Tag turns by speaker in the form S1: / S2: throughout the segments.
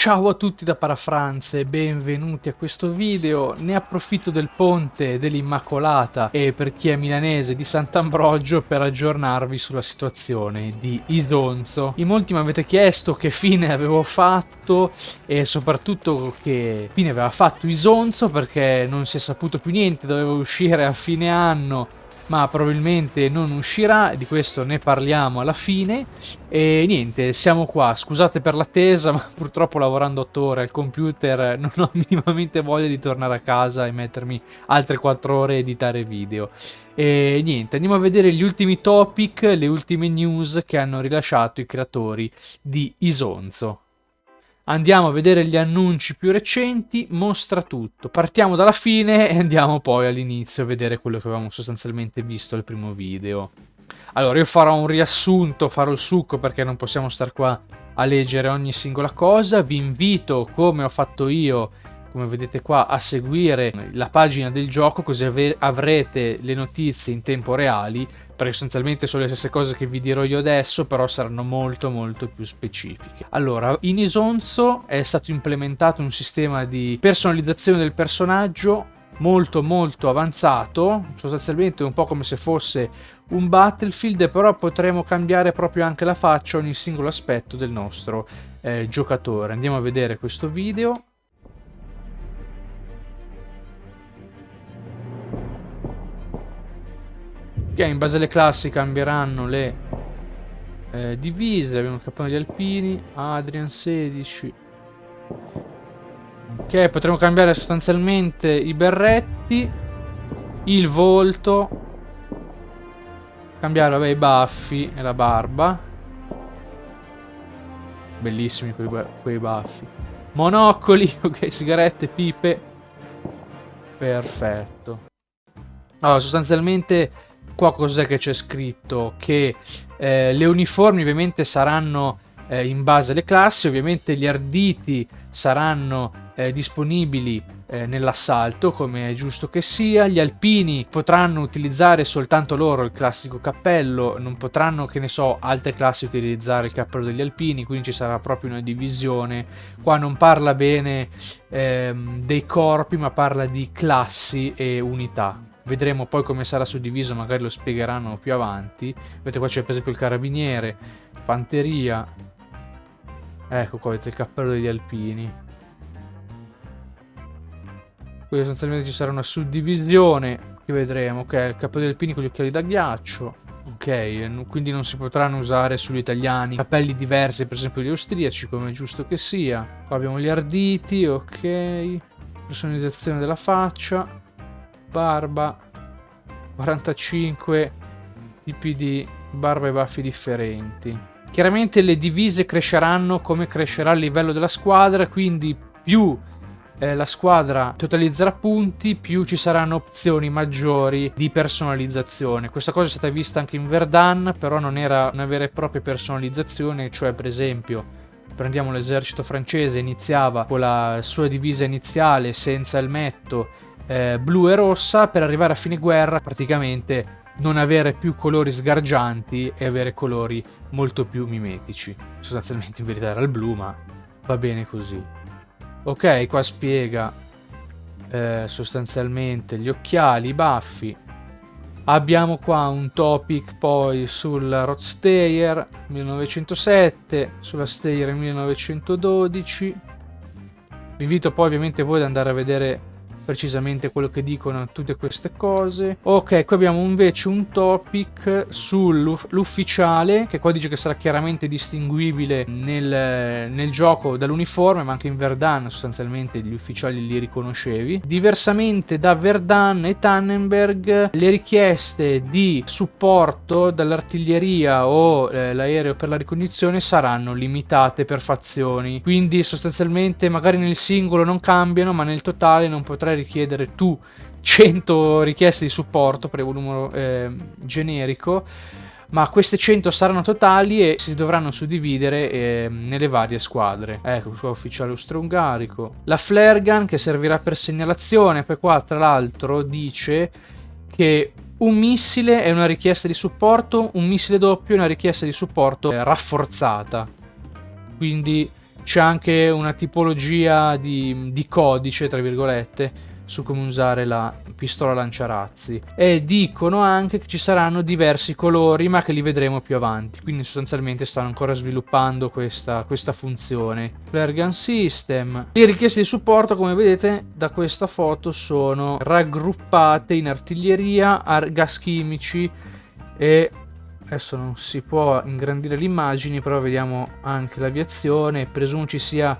S1: Ciao a tutti da Parafranze benvenuti a questo video. Ne approfitto del ponte dell'Immacolata e per chi è milanese di Sant'Ambrogio per aggiornarvi sulla situazione di Isonzo. In molti mi avete chiesto che fine avevo fatto e soprattutto che fine aveva fatto Isonzo perché non si è saputo più niente, doveva uscire a fine anno ma probabilmente non uscirà, di questo ne parliamo alla fine. E niente, siamo qua, scusate per l'attesa, ma purtroppo lavorando 8 ore al computer non ho minimamente voglia di tornare a casa e mettermi altre 4 ore a editare video. E niente, andiamo a vedere gli ultimi topic, le ultime news che hanno rilasciato i creatori di Isonzo. Andiamo a vedere gli annunci più recenti, mostra tutto. Partiamo dalla fine e andiamo poi all'inizio a vedere quello che avevamo sostanzialmente visto al primo video. Allora, io farò un riassunto, farò il succo perché non possiamo star qua a leggere ogni singola cosa. Vi invito, come ho fatto io, come vedete qua, a seguire la pagina del gioco così avrete le notizie in tempo reali perché sostanzialmente sono le stesse cose che vi dirò io adesso, però saranno molto molto più specifiche. Allora, in Isonzo è stato implementato un sistema di personalizzazione del personaggio molto molto avanzato, sostanzialmente un po' come se fosse un Battlefield, però potremo cambiare proprio anche la faccia, ogni singolo aspetto del nostro eh, giocatore. Andiamo a vedere questo video. Ok, in base alle classi cambieranno le eh, divise. Abbiamo il cappone degli alpini, Adrian 16. Ok, potremo cambiare sostanzialmente i berretti, il volto, cambiare vabbè, i baffi e la barba. Bellissimi quei, quei baffi. Monocoli, ok, sigarette, pipe. Perfetto. Allora, sostanzialmente qua cos'è che c'è scritto? Che eh, le uniformi ovviamente saranno eh, in base alle classi, ovviamente gli arditi saranno eh, disponibili eh, nell'assalto come è giusto che sia, gli alpini potranno utilizzare soltanto loro il classico cappello, non potranno che ne so altre classi utilizzare il cappello degli alpini, quindi ci sarà proprio una divisione, qua non parla bene ehm, dei corpi ma parla di classi e unità, Vedremo poi come sarà suddiviso, magari lo spiegheranno più avanti. Vedete qua c'è per esempio il carabiniere, fanteria. Ecco qua vedete il cappello degli alpini. Qui sostanzialmente ci sarà una suddivisione che vedremo. Ok, il cappello degli alpini con gli occhiali da ghiaccio. Ok, quindi non si potranno usare sugli italiani cappelli diversi, per esempio gli austriaci, come è giusto che sia. Qua abbiamo gli arditi, ok. Personalizzazione della faccia barba 45 tipi di barba e baffi differenti. Chiaramente le divise cresceranno come crescerà il livello della squadra quindi più eh, la squadra totalizzerà punti più ci saranno opzioni maggiori di personalizzazione. Questa cosa è stata vista anche in Verdun però non era una vera e propria personalizzazione cioè per esempio prendiamo l'esercito francese iniziava con la sua divisa iniziale senza elmetto eh, blu e rossa per arrivare a fine guerra praticamente non avere più colori sgargianti e avere colori molto più mimetici. Sostanzialmente in verità era il blu, ma va bene così. Ok, qua spiega eh, sostanzialmente gli occhiali, i baffi. Abbiamo qua un topic poi sul Rodstayer 1907, sulla Stayer 1912. Vi invito poi ovviamente voi ad andare a vedere precisamente quello che dicono tutte queste cose. Ok, qui abbiamo invece un topic sull'ufficiale, che qua dice che sarà chiaramente distinguibile nel, nel gioco dall'uniforme, ma anche in Verdun sostanzialmente gli ufficiali li riconoscevi. Diversamente da Verdun e Tannenberg, le richieste di supporto dall'artiglieria o eh, l'aereo per la ricognizione saranno limitate per fazioni. Quindi sostanzialmente magari nel singolo non cambiano, ma nel totale non potrai richiedere tu 100 richieste di supporto per il numero eh, generico ma queste 100 saranno totali e si dovranno suddividere eh, nelle varie squadre. Ecco, qua ufficiale austro-ungarico. La flare gun che servirà per segnalazione, poi qua tra l'altro dice che un missile è una richiesta di supporto, un missile doppio è una richiesta di supporto rafforzata. Quindi c'è anche una tipologia di, di codice, tra virgolette, su come usare la pistola lanciarazzi. E dicono anche che ci saranno diversi colori ma che li vedremo più avanti. Quindi sostanzialmente stanno ancora sviluppando questa, questa funzione. Flare gun system. Le richieste di supporto come vedete da questa foto sono raggruppate in artiglieria gas chimici e adesso non si può ingrandire le immagini però vediamo anche l'aviazione. Presumo ci sia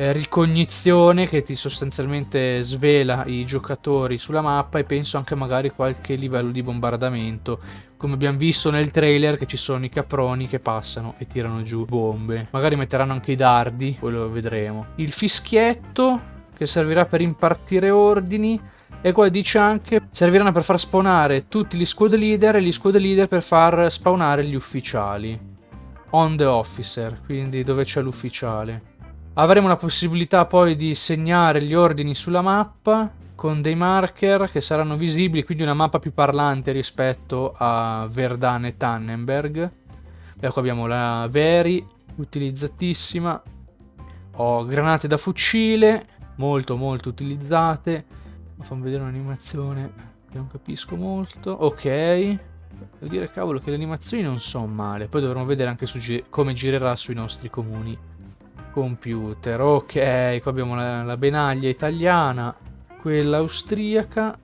S1: eh, ricognizione che ti sostanzialmente svela i giocatori sulla mappa e penso anche magari qualche livello di bombardamento. Come abbiamo visto nel trailer che ci sono i caproni che passano e tirano giù bombe. Magari metteranno anche i dardi poi lo vedremo. Il fischietto che servirà per impartire ordini e qua dice anche serviranno per far spawnare tutti gli squad leader e gli squad leader per far spawnare gli ufficiali. On the officer quindi dove c'è l'ufficiale Avremo la possibilità poi di segnare gli ordini sulla mappa con dei marker che saranno visibili, quindi una mappa più parlante rispetto a Verdun e Tannenberg. Ecco abbiamo la Veri, utilizzatissima. Ho granate da fucile, molto molto utilizzate. Fammi vedere un'animazione che non capisco molto. Ok. Devo dire cavolo che le animazioni non sono male. Poi dovremo vedere anche come girerà sui nostri comuni computer. Ok, qua abbiamo la, la benaglia italiana, quella austriaca.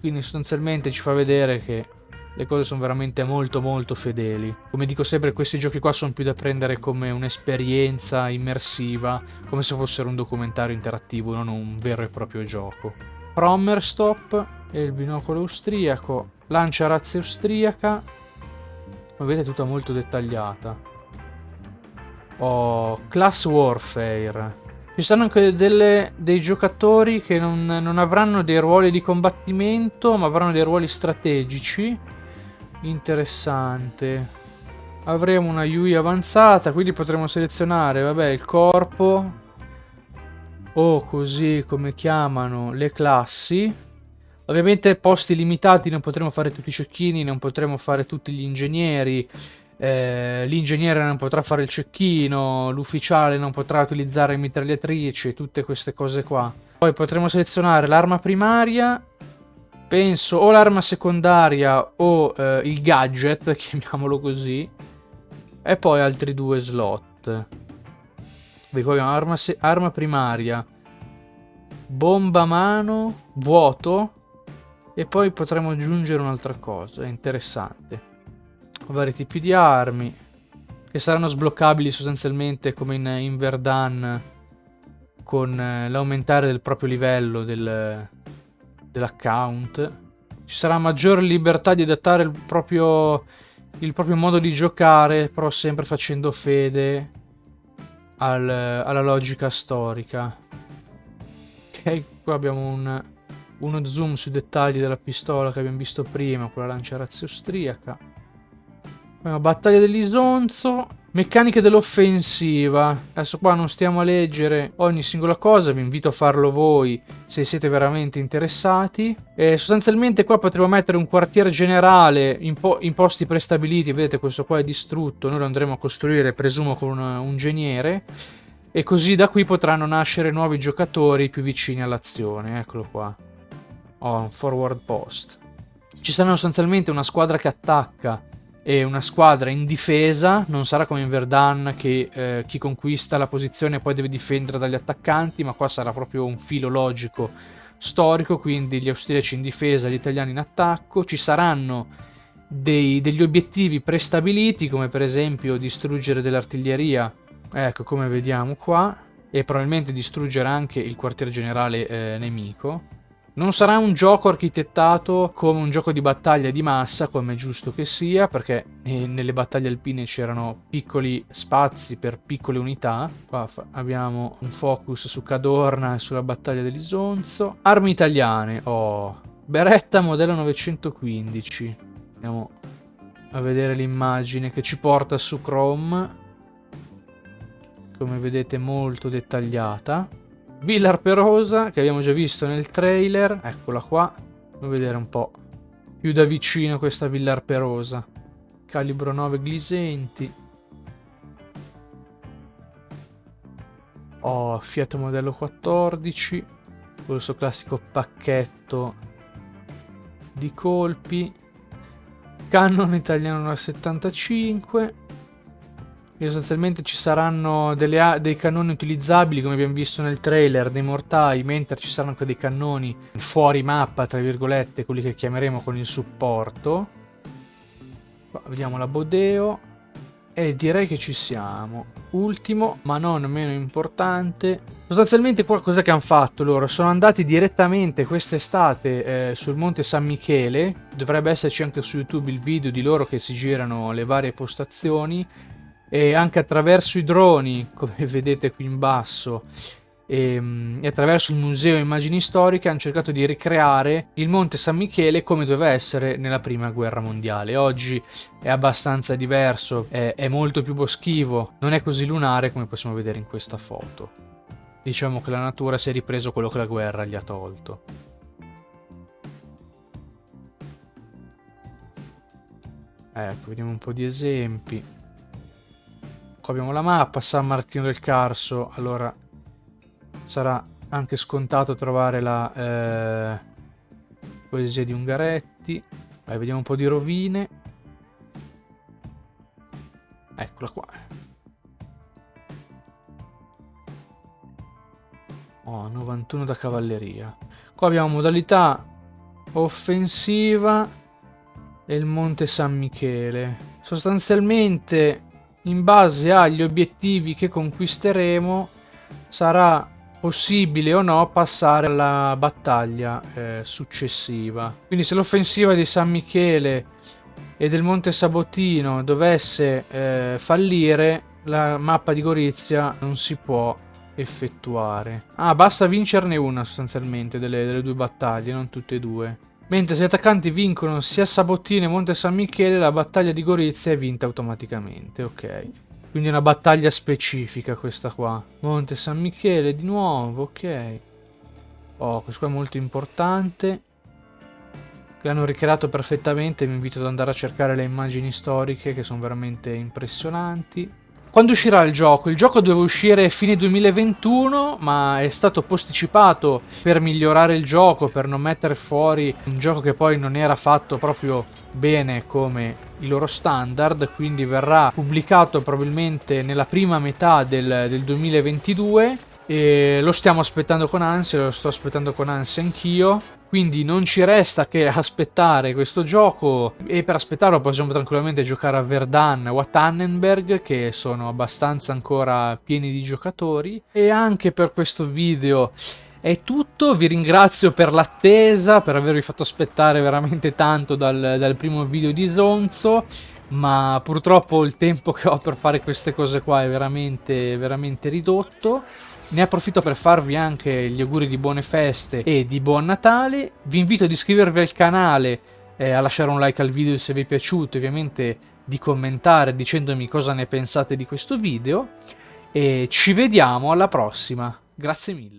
S1: Quindi sostanzialmente ci fa vedere che le cose sono veramente molto molto fedeli. Come dico sempre, questi giochi qua sono più da prendere come un'esperienza immersiva, come se fossero un documentario interattivo, non un vero e proprio gioco. Prommer stop e il binocolo austriaco, lancia razza austriaca, come vedete è tutta molto dettagliata. Oh, Class Warfare. Ci saranno anche delle, dei giocatori che non, non, avranno dei ruoli di combattimento, ma avranno dei ruoli strategici. Interessante. Avremo una UI avanzata, quindi potremo selezionare, vabbè, il corpo. O così come chiamano le classi. Ovviamente posti limitati, non potremo fare tutti i cecchini, non potremo fare tutti gli ingegneri eh, l'ingegnere non potrà fare il cecchino, l'ufficiale non potrà utilizzare mitragliatrici, tutte queste cose qua. Poi potremo selezionare l'arma primaria, penso o l'arma secondaria o eh, il gadget, chiamiamolo così, e poi altri due slot. Qui abbiamo arma, arma primaria, bomba mano, vuoto, e poi potremo aggiungere un'altra cosa, è interessante vari tipi di armi che saranno sbloccabili sostanzialmente come in, in Verdun con eh, l'aumentare del proprio livello del, dell'account. Ci sarà maggiore libertà di adattare il proprio, il proprio modo di giocare, però sempre facendo fede al, alla logica storica. Ok, qua abbiamo un, uno zoom sui dettagli della pistola che abbiamo visto prima, con la lancia austriaca. Battaglia dell'Isonzo. Meccaniche dell'offensiva. Adesso qua non stiamo a leggere ogni singola cosa, vi invito a farlo voi se siete veramente interessati. E sostanzialmente qua potremo mettere un quartiere generale in, po in posti prestabiliti, vedete questo qua è distrutto, noi lo andremo a costruire presumo con un, un geniere. E così da qui potranno nascere nuovi giocatori più vicini all'azione, eccolo qua. Oh, un forward post. Ci sarà sostanzialmente una squadra che attacca e una squadra in difesa, non sarà come in Verdun che eh, chi conquista la posizione poi deve difendere dagli attaccanti, ma qua sarà proprio un filo logico storico, quindi gli austriaci in difesa, gli italiani in attacco, ci saranno dei, degli obiettivi prestabiliti come per esempio distruggere dell'artiglieria, ecco come vediamo qua, e probabilmente distruggere anche il quartier generale eh, nemico, non sarà un gioco architettato come un gioco di battaglia di massa, come è giusto che sia, perché eh, nelle battaglie alpine c'erano piccoli spazi per piccole unità. Qua abbiamo un focus su Cadorna e sulla battaglia dell'Isonzo. Armi italiane, oh, Beretta modello 915. Andiamo a vedere l'immagine che ci porta su Chrome. Come vedete molto dettagliata. Villa Arperosa, che abbiamo già visto nel trailer. Eccola qua. Andiamo a vedere un po' più da vicino questa Villa Arperosa. Calibro 9 glisenti. Ho Fiat modello 14, questo classico pacchetto di colpi. Canon italiano 75. Sostanzialmente ci saranno dei cannoni utilizzabili come abbiamo visto nel trailer dei mortai, mentre ci saranno anche dei cannoni fuori mappa, tra virgolette, quelli che chiameremo con il supporto. Qua vediamo la Bodeo. E direi che ci siamo. Ultimo, ma non meno importante. Sostanzialmente qua cosa che hanno fatto loro? Sono andati direttamente quest'estate eh, sul monte San Michele. Dovrebbe esserci anche su YouTube il video di loro che si girano le varie postazioni. E anche attraverso i droni, come vedete qui in basso, e, ehm, e, attraverso il Museo Immagini Storiche hanno cercato di ricreare il Monte San Michele come doveva essere nella Prima Guerra Mondiale. Oggi è abbastanza diverso, è, è molto più boschivo, non è così lunare come possiamo vedere in questa foto. Diciamo che la natura si è ripreso quello che la guerra gli ha tolto. Ecco, vediamo un po' di esempi. Qua abbiamo la mappa, San Martino del Carso, allora sarà anche scontato trovare la eh, poesia di Ungaretti. Vai, vediamo un po' di rovine. Eccola qua. Oh, 91 da cavalleria. Qua abbiamo modalità offensiva e il Monte San Michele. Sostanzialmente, in base agli obiettivi che conquisteremo, sarà possibile o no passare alla battaglia eh, successiva. Quindi se l'offensiva di San Michele e del Monte Sabotino dovesse eh, fallire, la mappa di Gorizia non si può effettuare. Ah, basta vincerne una sostanzialmente delle, delle due battaglie, non tutte e due. Mentre se gli attaccanti vincono sia Sabotino che Monte San Michele, la battaglia di Gorizia è vinta automaticamente, ok. Quindi è una battaglia specifica questa qua. Monte San Michele di nuovo, ok. Oh, questo qua è molto importante. L'hanno ricreato perfettamente, vi invito ad andare a cercare le immagini storiche che sono veramente impressionanti. Quando uscirà il gioco? Il gioco doveva uscire fine 2021, ma è stato posticipato per migliorare il gioco, per non mettere fuori un gioco che poi non era fatto proprio bene come i loro standard, quindi verrà pubblicato probabilmente nella prima metà del, del 2022 e lo stiamo aspettando con ansia, lo sto aspettando con ansia anch'io. Quindi non ci resta che aspettare questo gioco. E per aspettarlo possiamo tranquillamente giocare a Verdun o a Tannenberg che sono abbastanza ancora pieni di giocatori. E anche per questo video è tutto, vi ringrazio per l'attesa, per avervi fatto aspettare veramente tanto dal, dal primo video di Slonzo ma purtroppo il tempo che ho per fare queste cose qua è veramente, veramente ridotto. Ne approfitto per farvi anche gli auguri di buone feste e di buon Natale. Vi invito ad iscrivervi al canale, eh, a lasciare un like al video se vi è piaciuto, ovviamente di commentare dicendomi cosa ne pensate di questo video. E ci vediamo alla prossima. Grazie mille.